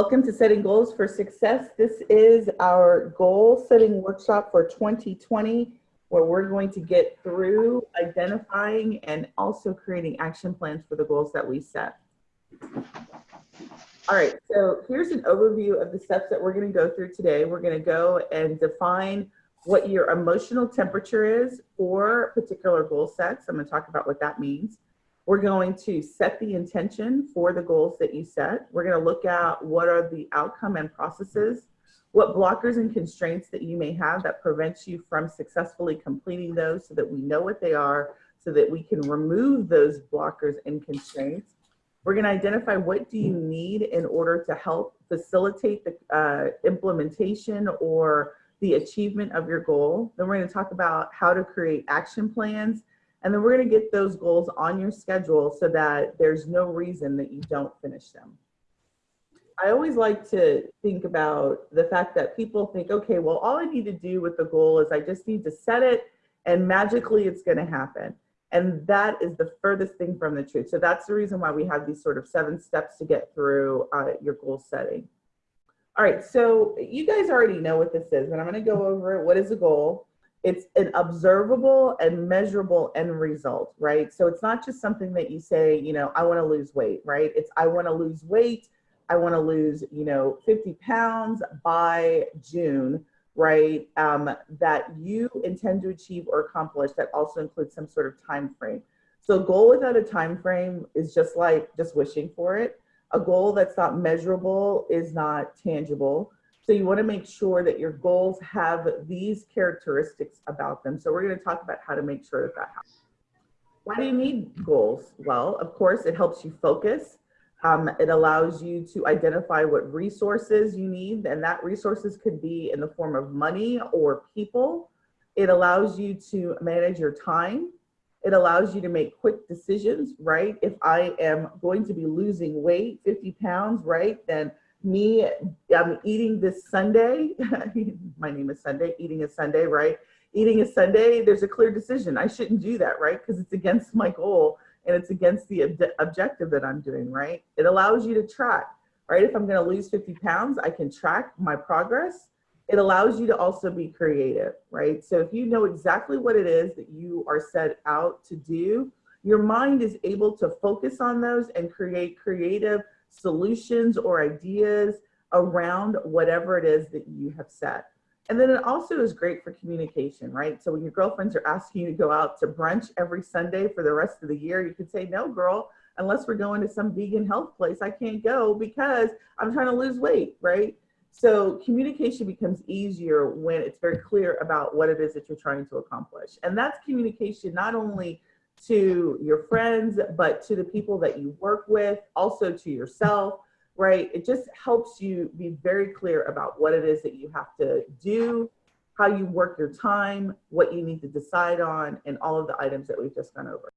Welcome to Setting Goals for Success. This is our goal setting workshop for 2020, where we're going to get through identifying and also creating action plans for the goals that we set. All right, so here's an overview of the steps that we're going to go through today. We're going to go and define what your emotional temperature is for particular goal sets. I'm going to talk about what that means. We're going to set the intention for the goals that you set. We're going to look at what are the outcome and processes, what blockers and constraints that you may have that prevents you from successfully completing those so that we know what they are so that we can remove those blockers and constraints. We're going to identify what do you need in order to help facilitate the uh, implementation or the achievement of your goal. Then we're going to talk about how to create action plans and then we're going to get those goals on your schedule so that there's no reason that you don't finish them. I always like to think about the fact that people think, okay, well, all I need to do with the goal is I just need to set it and magically it's going to happen. And that is the furthest thing from the truth. So that's the reason why we have these sort of seven steps to get through uh, your goal setting. All right, so you guys already know what this is, but I'm going to go over it. What is a goal? It's an observable and measurable end result, right? So it's not just something that you say, you know, I want to lose weight, right? It's I want to lose weight. I want to lose, you know, 50 pounds by June, right? Um, that you intend to achieve or accomplish that also includes some sort of time frame. So a goal without a time frame is just like just wishing for it. A goal that's not measurable is not tangible. So you wanna make sure that your goals have these characteristics about them. So we're gonna talk about how to make sure that that happens. Why do you need goals? Well, of course, it helps you focus. Um, it allows you to identify what resources you need, and that resources could be in the form of money or people. It allows you to manage your time. It allows you to make quick decisions, right? If I am going to be losing weight, 50 pounds, right, then me i'm eating this sundae. My name is sunday. Eating a sundae right? Eating a sundae. There's a clear decision. I shouldn't do that right? Because it's against my goal and it's against the ob objective that i'm doing right? It allows you to track right? If i'm going to lose 50 pounds i can track my progress. It allows you to also be creative right? So if you know exactly what it is that you are set out to do your mind is able to focus on those and create creative solutions or ideas around whatever it is that you have set. And then it also is great for communication, right? So when your girlfriends are asking you to go out to brunch every Sunday for the rest of the year, you could say, no, girl, unless we're going to some vegan health place, I can't go because I'm trying to lose weight, right? So communication becomes easier when it's very clear about what it is that you're trying to accomplish. And that's communication not only to your friends, but to the people that you work with, also to yourself, right? It just helps you be very clear about what it is that you have to do, how you work your time, what you need to decide on, and all of the items that we've just gone over.